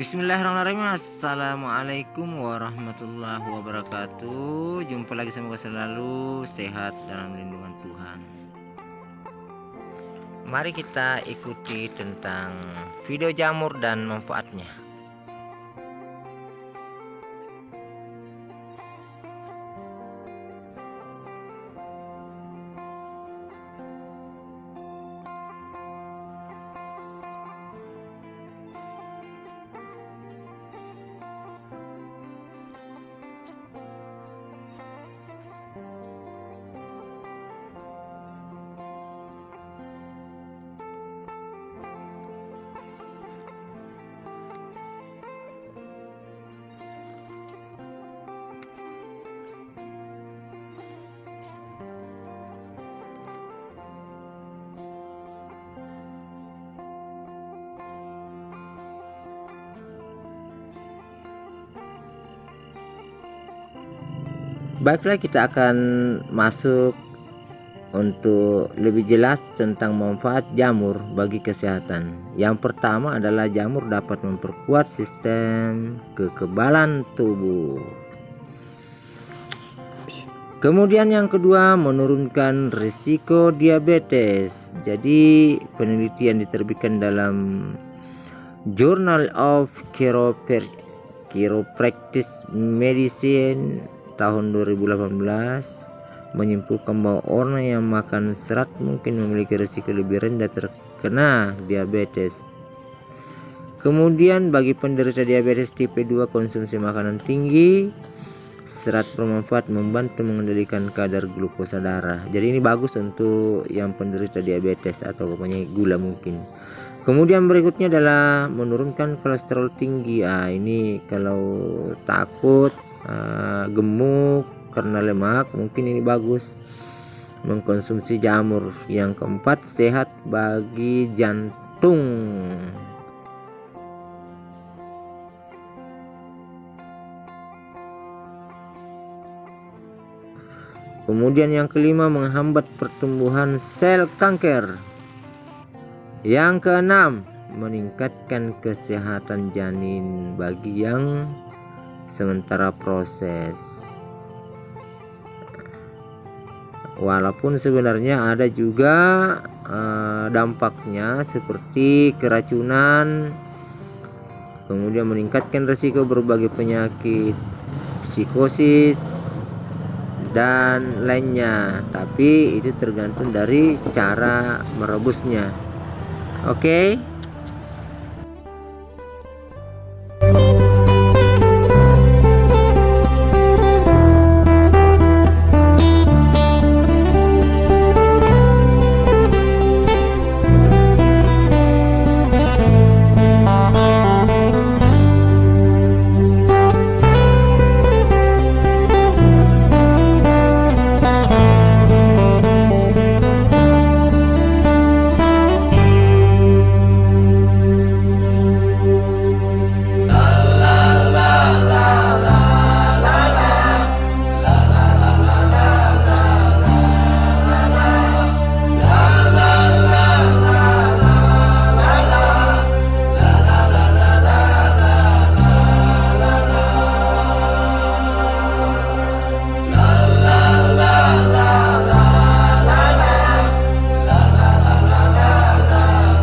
Bismillahirrahmanirrahim. Assalamualaikum warahmatullahi wabarakatuh. Jumpa lagi semoga selalu sehat dalam lindungan Tuhan. Mari kita ikuti tentang video jamur dan manfaatnya Baiklah kita akan masuk untuk lebih jelas tentang manfaat jamur bagi kesehatan. Yang pertama adalah jamur dapat memperkuat sistem kekebalan tubuh. Kemudian yang kedua menurunkan risiko diabetes. Jadi penelitian diterbitkan dalam Journal of Chiropractic Medicine tahun 2018 menyimpulkan bahwa orang yang makan serat mungkin memiliki risiko lebih rendah terkena diabetes. Kemudian bagi penderita diabetes tipe 2 konsumsi makanan tinggi serat bermanfaat membantu mengendalikan kadar glukosa darah. Jadi ini bagus untuk yang penderita diabetes atau punya gula mungkin. Kemudian berikutnya adalah menurunkan kolesterol tinggi. Ah ini kalau takut uh, gemuk karena lemak mungkin ini bagus. Mengkonsumsi jamur. Yang keempat sehat bagi jantung. Kemudian yang kelima menghambat pertumbuhan sel kanker. Yang keenam meningkatkan kesehatan janin bagi yang sementara proses. Walaupun sebenarnya ada juga uh, dampaknya seperti keracunan kemudian meningkatkan risiko berbagai penyakit psikosis dan lainnya. Tapi itu tergantung dari cara merebusnya. Oke? okay?